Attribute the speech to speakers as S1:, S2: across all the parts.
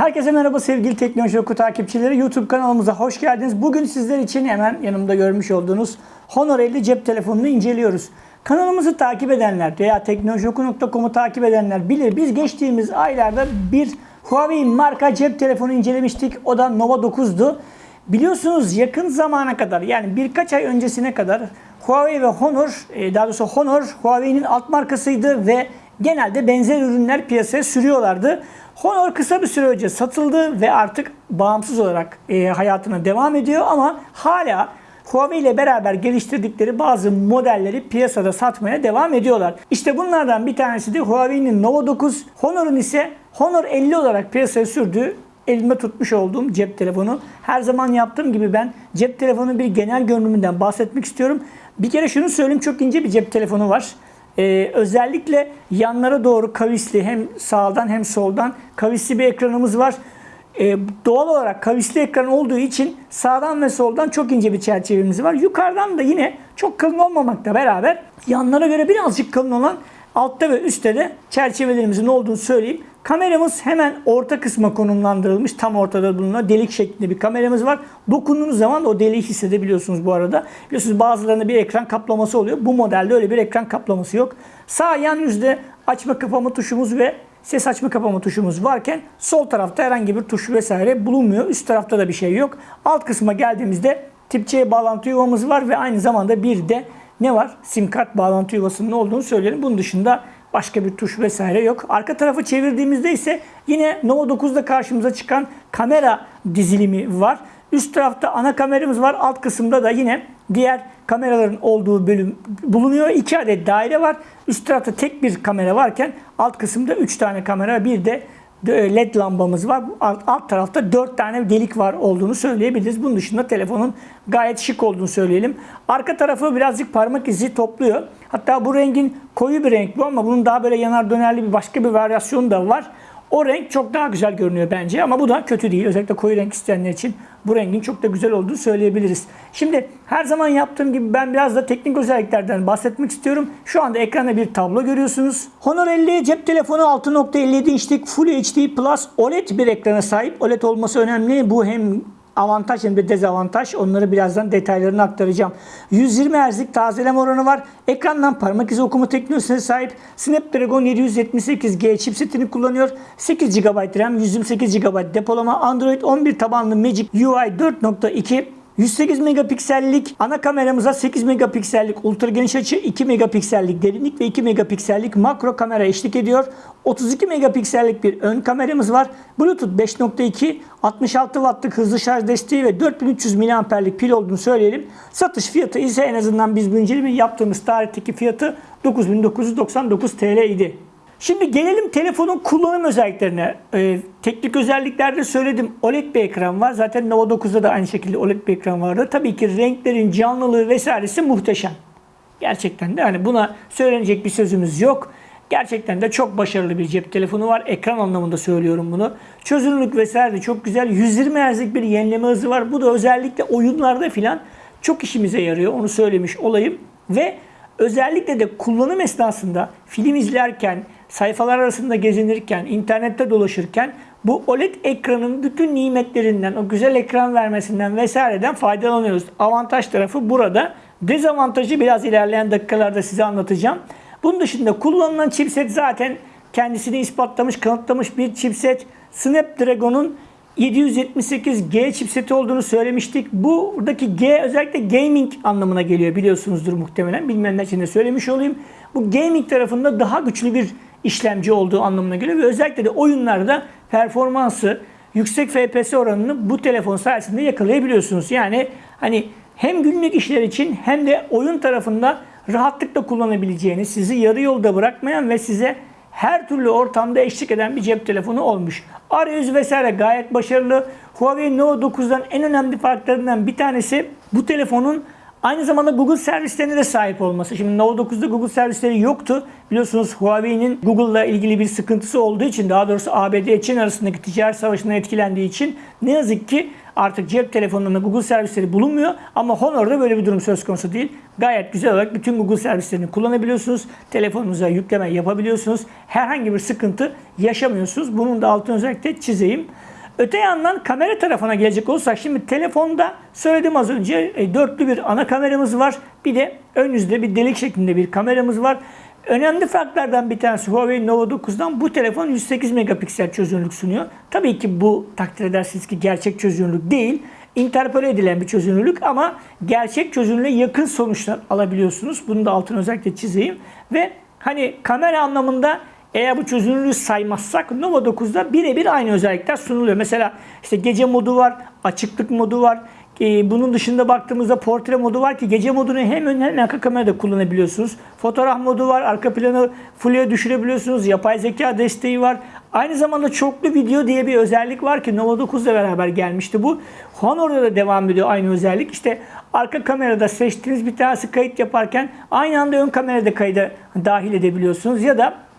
S1: Herkese merhaba sevgili Teknoloji Oku takipçileri. YouTube kanalımıza hoş geldiniz. Bugün sizler için hemen yanımda görmüş olduğunuz Honor 50 cep telefonunu inceliyoruz. Kanalımızı takip edenler veya teknolojioku.com'u takip edenler bilir. Biz geçtiğimiz aylarda bir Huawei marka cep telefonu incelemiştik. O da Nova 9'du. Biliyorsunuz yakın zamana kadar yani birkaç ay öncesine kadar Huawei ve Honor, e, daha doğrusu Honor Huawei'nin alt markasıydı ve genelde benzer ürünler piyasaya sürüyorlardı. Honor kısa bir süre önce satıldı ve artık bağımsız olarak e, hayatına devam ediyor ama hala Huawei ile beraber geliştirdikleri bazı modelleri piyasada satmaya devam ediyorlar. İşte bunlardan bir tanesi de Huawei'nin Nova 9, Honor'un ise Honor 50 olarak piyasaya sürdüğü elime tutmuş olduğum cep telefonu. Her zaman yaptığım gibi ben cep telefonunun bir genel görünümünden bahsetmek istiyorum. Bir kere şunu söyleyeyim çok ince bir cep telefonu var. Ee, özellikle yanlara doğru kavisli hem sağdan hem soldan kavisli bir ekranımız var. Ee, doğal olarak kavisli ekran olduğu için sağdan ve soldan çok ince bir çerçevemiz var. Yukarıdan da yine çok kalın olmamakla beraber yanlara göre birazcık kalın olan altta ve üstte de çerçevelerimizin olduğunu söyleyeyim. Kameramız hemen orta kısma konumlandırılmış. Tam ortada bulunan delik şeklinde bir kameramız var. Dokunduğunuz zaman o deliği hissedebiliyorsunuz bu arada. Biliyorsunuz bazılarında bir ekran kaplaması oluyor. Bu modelde öyle bir ekran kaplaması yok. Sağ yan yüzde açma kapama tuşumuz ve ses açma kapama tuşumuz varken sol tarafta herhangi bir tuş vesaire bulunmuyor. Üst tarafta da bir şey yok. Alt kısma geldiğimizde tip C bağlantı yuvamız var ve aynı zamanda bir de ne var? Sim kart bağlantı yuvasının olduğunu söyleyelim. Bunun dışında başka bir tuş vesaire yok. Arka tarafı çevirdiğimizde ise yine Nova 9'da karşımıza çıkan kamera dizilimi var. Üst tarafta ana kameramız var. Alt kısımda da yine diğer kameraların olduğu bölüm bulunuyor. İki adet daire var. Üst tarafta tek bir kamera varken alt kısımda üç tane kamera bir de led lambamız var. Alt, alt tarafta 4 tane delik var olduğunu söyleyebiliriz. Bunun dışında telefonun gayet şık olduğunu söyleyelim. Arka tarafı birazcık parmak izi topluyor. Hatta bu rengin koyu bir renk bu ama bunun daha böyle yanar dönerli bir başka bir varyasyonu da var. O renk çok daha güzel görünüyor bence ama bu da kötü değil. Özellikle koyu renk isteyenler için bu rengin çok da güzel olduğunu söyleyebiliriz. Şimdi her zaman yaptığım gibi ben biraz da teknik özelliklerden bahsetmek istiyorum. Şu anda ekranda bir tablo görüyorsunuz. Honor 50 cep telefonu 6.57 inçlik Full HD Plus OLED bir ekrana sahip. OLED olması önemli. Bu hem avantaj hem de dezavantaj. Onları birazdan detaylarını aktaracağım. 120 Hz'lik tazeleme oranı var. Ekrandan parmak izi okuma teknolojisine sahip. Snapdragon 778G chipsetini kullanıyor. 8 GB RAM, 128 GB depolama. Android 11 tabanlı Magic UI 4.2 108 megapiksellik ana kameramıza 8 megapiksellik ultra geniş açı, 2 megapiksellik derinlik ve 2 megapiksellik makro kamera eşlik ediyor. 32 megapiksellik bir ön kameramız var. Bluetooth 5.2, 66 wattlık hızlı şarj desteği ve 4300 mAh'lik pil olduğunu söyleyelim. Satış fiyatı ise en azından biz bu incelemeyi yaptığımız tarihteki fiyatı 9999 TL idi. Şimdi gelelim telefonun kullanım özelliklerine. Ee, teknik özelliklerde söyledim. OLED bir ekran var. Zaten Nova 9'da da aynı şekilde OLED bir ekran vardı. Tabii ki renklerin canlılığı vesairesi muhteşem. Gerçekten de hani buna söylenecek bir sözümüz yok. Gerçekten de çok başarılı bir cep telefonu var. Ekran anlamında söylüyorum bunu. Çözünürlük vesaire de çok güzel. 120 Hz'lik bir yenileme hızı var. Bu da özellikle oyunlarda filan çok işimize yarıyor. Onu söylemiş olayım. Ve özellikle de kullanım esnasında film izlerken, sayfalar arasında gezinirken, internette dolaşırken bu OLED ekranın bütün nimetlerinden, o güzel ekran vermesinden vesaireden faydalanıyoruz. Avantaj tarafı burada. Dezavantajı biraz ilerleyen dakikalarda size anlatacağım. Bunun dışında kullanılan chipset zaten kendisini ispatlamış, kanıtlamış bir chipset. Snapdragon'un 778G chipseti olduğunu söylemiştik. Buradaki G özellikle gaming anlamına geliyor biliyorsunuzdur muhtemelen. Bilmeyenler için de söylemiş olayım. Bu gaming tarafında daha güçlü bir işlemci olduğu anlamına geliyor ve özellikle de oyunlarda performansı, yüksek FPS oranını bu telefon sayesinde yakalayabiliyorsunuz. Yani hani hem günlük işler için hem de oyun tarafında rahatlıkla kullanabileceğiniz, sizi yarı yolda bırakmayan ve size her türlü ortamda eşlik eden bir cep telefonu olmuş. Arayüz vesaire gayet başarılı. Huawei Nova 9'dan en önemli farklarından bir tanesi bu telefonun Aynı zamanda Google servislerine de sahip olması. Şimdi Nova 9'da Google servisleri yoktu. Biliyorsunuz Huawei'nin Google'la ilgili bir sıkıntısı olduğu için daha doğrusu ABD Çin arasındaki ticaret savaşından etkilendiği için ne yazık ki Artık cep telefonlarında Google servisleri bulunmuyor ama Honor'da böyle bir durum söz konusu değil. Gayet güzel olarak bütün Google servislerini kullanabiliyorsunuz. Telefonunuza yükleme yapabiliyorsunuz. Herhangi bir sıkıntı yaşamıyorsunuz. Bunun da altını özellikle çizeyim. Öte yandan kamera tarafına gelecek olursak şimdi telefonda söyledim az önce e, dörtlü bir ana kameramız var. Bir de ön yüzde bir delik şeklinde bir kameramız var. Önemli farklardan bir tanesi Huawei Nova 9'dan bu telefon 108 megapiksel çözünürlük sunuyor. Tabii ki bu takdir edersiniz ki gerçek çözünürlük değil. Interpole edilen bir çözünürlük ama gerçek çözünürlüğe yakın sonuçlar alabiliyorsunuz. Bunu da altını özellikle çizeyim. Ve hani kamera anlamında eğer bu çözünürlüğü saymazsak Nova 9'da birebir aynı özellikler sunuluyor. Mesela işte gece modu var, açıklık modu var. Ee, bunun dışında baktığımızda portre modu var ki gece modunu hem ön hem arka kamerada kullanabiliyorsunuz. Fotoğraf modu var, arka planı full'e düşürebiliyorsunuz. Yapay zeka desteği var. Aynı zamanda çoklu video diye bir özellik var ki Nova 9 ile beraber gelmişti bu. Honor'da da devam ediyor aynı özellik. İşte arka kamerada seçtiğiniz bir tanesi kayıt yaparken aynı anda ön kamerada kayda dahil edebiliyorsunuz. Ya da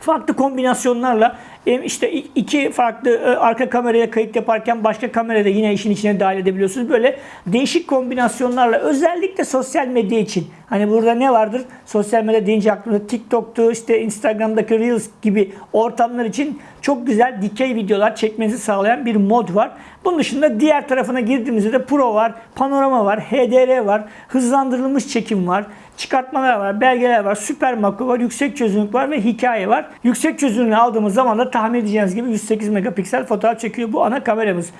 S1: farklı kombinasyonlarla işte iki farklı e, arka kameraya kayıt yaparken başka kamerada yine işin içine dahil edebiliyorsunuz. Böyle değişik kombinasyonlarla özellikle sosyal medya için. Hani burada ne vardır? Sosyal medya deyince aklımda TikTok'tu, işte Instagram'daki Reels gibi ortamlar için çok güzel dikey videolar çekmenizi sağlayan bir mod var. Bunun dışında diğer tarafına girdiğimizde de Pro var, panorama var, HDR var, hızlandırılmış çekim var çıkartmalar var, belgeler var, süper makro var, yüksek çözünürlük var ve hikaye var. Yüksek çözünürlüğü aldığımız zaman da tahmin edeceğiniz gibi 108 megapiksel fotoğraf çekiyor bu ana kameramız.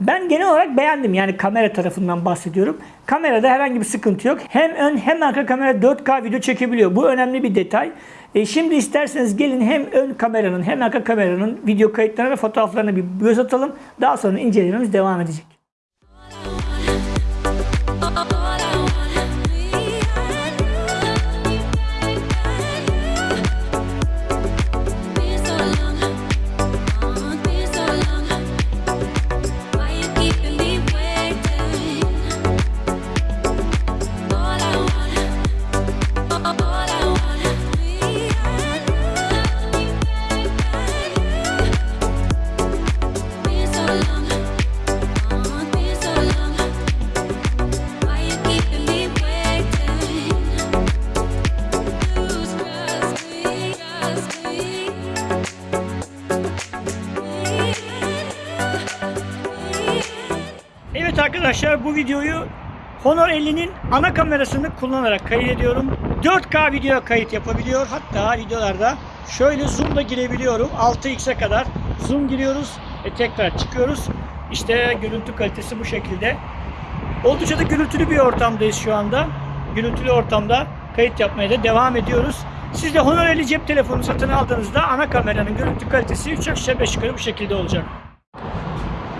S1: Ben genel olarak beğendim yani kamera tarafından bahsediyorum. Kamerada herhangi bir sıkıntı yok. Hem ön hem arka kamera 4K video çekebiliyor. Bu önemli bir detay. E şimdi isterseniz gelin hem ön kameranın hem arka kameranın video kayıtlarına ve fotoğraflarına bir göz atalım. Daha sonra incelememiz devam edecek. Arkadaşlar bu videoyu Honor 50'nin ana kamerasını kullanarak kaydediyorum. 4K video kayıt yapabiliyor. Hatta videolarda şöyle zoom'da girebiliyorum. 6x'e kadar zoom giriyoruz ve tekrar çıkıyoruz. İşte görüntü kalitesi bu şekilde. Oldukça da gürültülü bir ortamdayız şu anda. Gürültülü ortamda kayıt yapmaya da devam ediyoruz. Siz de Honor 50 cep telefonu satın aldığınızda ana kameranın görüntü kalitesi 3 aşağı 5 yukarı bu şekilde olacak.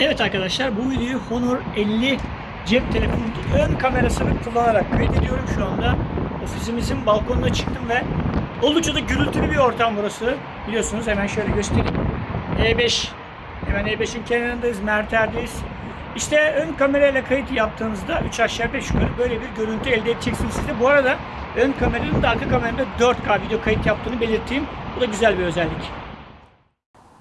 S1: Evet arkadaşlar bu videoyu Honor 50 cep telefonunun ön kamerasını kullanarak kaydediyorum şu anda. Ofisimizin balkonuna çıktım ve oldukça da gürültülü bir ortam burası. Biliyorsunuz hemen şöyle göstereyim. E5 hemen E5'in kenarındayız, Merter'deyiz. İşte ön kamerayla kayıt yaptığınızda 3 aşağı 5 yukarı böyle bir görüntü elde edeceksiniz siz de. Bu arada ön kameranın da arka kameranın da 4K video kayıt yaptığını belirteyim. Bu da güzel bir özellik.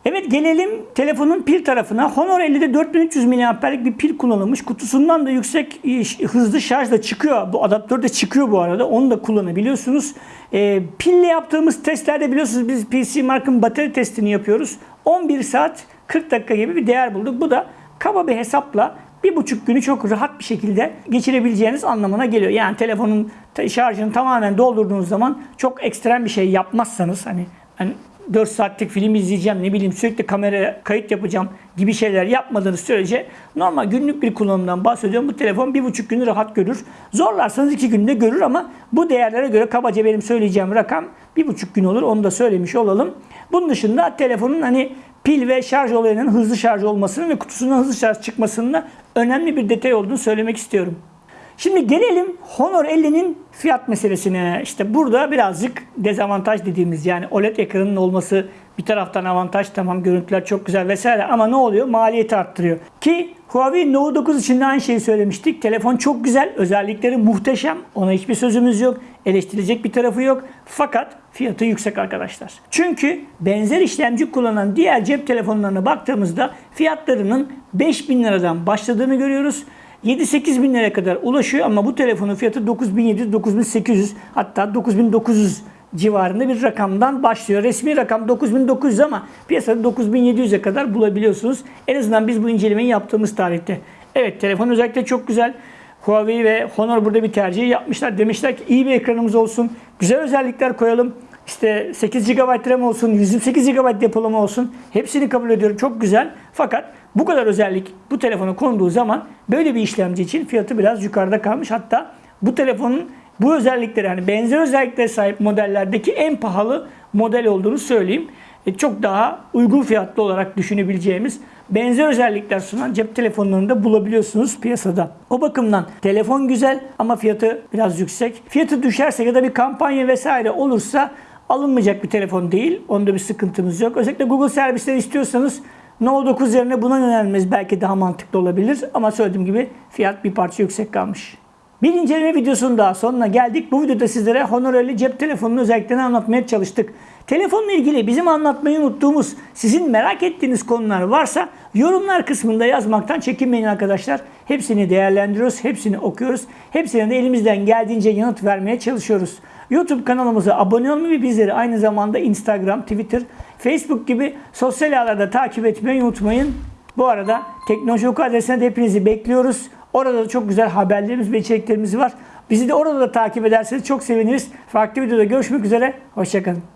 S1: Evet gelelim telefonun pil tarafına. Honor 50'de 4300 mAh'lik bir pil kullanılmış. Kutusundan da yüksek hızlı şarj da çıkıyor. Bu adaptör de çıkıyor bu arada. Onu da kullanabiliyorsunuz. E, pille yaptığımız testlerde biliyorsunuz biz PC Mark'ın batarya testini yapıyoruz. 11 saat 40 dakika gibi bir değer bulduk. Bu da kaba bir hesapla bir buçuk günü çok rahat bir şekilde geçirebileceğiniz anlamına geliyor. Yani telefonun şarjını tamamen doldurduğunuz zaman çok ekstrem bir şey yapmazsanız hani, hani 4 saatlik film izleyeceğim, ne bileyim sürekli kamera kayıt yapacağım gibi şeyler yapmadığınız sürece normal günlük bir kullanımdan bahsediyorum. Bu telefon bir buçuk günü rahat görür. Zorlarsanız iki günde görür ama bu değerlere göre kabaca benim söyleyeceğim rakam bir buçuk gün olur. Onu da söylemiş olalım. Bunun dışında telefonun hani pil ve şarj olayının hızlı şarj olmasının ve kutusundan hızlı şarj çıkmasının önemli bir detay olduğunu söylemek istiyorum. Şimdi gelelim Honor 50'nin fiyat meselesine. İşte burada birazcık dezavantaj dediğimiz yani OLED ekranının olması bir taraftan avantaj tamam görüntüler çok güzel vesaire ama ne oluyor? Maliyeti arttırıyor. Ki Huawei Nova 9 için de aynı şeyi söylemiştik. Telefon çok güzel, özellikleri muhteşem. Ona hiçbir sözümüz yok. Eleştirilecek bir tarafı yok. Fakat fiyatı yüksek arkadaşlar. Çünkü benzer işlemci kullanan diğer cep telefonlarına baktığımızda fiyatlarının 5000 liradan başladığını görüyoruz. 7-8 bin liraya kadar ulaşıyor ama bu telefonun fiyatı 9700-9800 hatta 9900 civarında bir rakamdan başlıyor. Resmi rakam 9900 ama piyasada 9700'e kadar bulabiliyorsunuz. En azından biz bu incelemeyi yaptığımız tarihte. Evet telefon özellikle çok güzel. Huawei ve Honor burada bir tercih yapmışlar. Demişler ki iyi bir ekranımız olsun. Güzel özellikler koyalım. İşte 8 GB RAM olsun, 128 GB depolama olsun. Hepsini kabul ediyorum. Çok güzel. Fakat bu kadar özellik bu telefona konduğu zaman böyle bir işlemci için fiyatı biraz yukarıda kalmış. Hatta bu telefonun bu özellikleri yani benzer özelliklere sahip modellerdeki en pahalı model olduğunu söyleyeyim. E, çok daha uygun fiyatlı olarak düşünebileceğimiz benzer özellikler sunan cep telefonlarında bulabiliyorsunuz piyasada. O bakımdan telefon güzel ama fiyatı biraz yüksek. Fiyatı düşerse ya da bir kampanya vesaire olursa alınmayacak bir telefon değil. Onda bir sıkıntımız yok. Özellikle Google servisleri istiyorsanız No 9 yerine buna yönelmemiz belki daha mantıklı olabilir. Ama söylediğim gibi fiyat bir parça yüksek kalmış. Bir inceleme videosunun daha sonuna geldik. Bu videoda sizlere Honor 50 cep telefonunun özelliklerini anlatmaya çalıştık. Telefonla ilgili bizim anlatmayı unuttuğumuz, sizin merak ettiğiniz konular varsa yorumlar kısmında yazmaktan çekinmeyin arkadaşlar. Hepsini değerlendiriyoruz, hepsini okuyoruz. Hepsine de elimizden geldiğince yanıt vermeye çalışıyoruz. YouTube kanalımıza abone olmayı ve bizleri aynı zamanda Instagram, Twitter, Facebook gibi sosyal ağlarda takip etmeyi unutmayın. Bu arada Teknoloji Oku adresine de hepinizi bekliyoruz. Orada da çok güzel haberlerimiz ve içeriklerimiz var. Bizi de orada da takip ederseniz çok seviniriz. Farklı videoda görüşmek üzere. Hoşçakalın.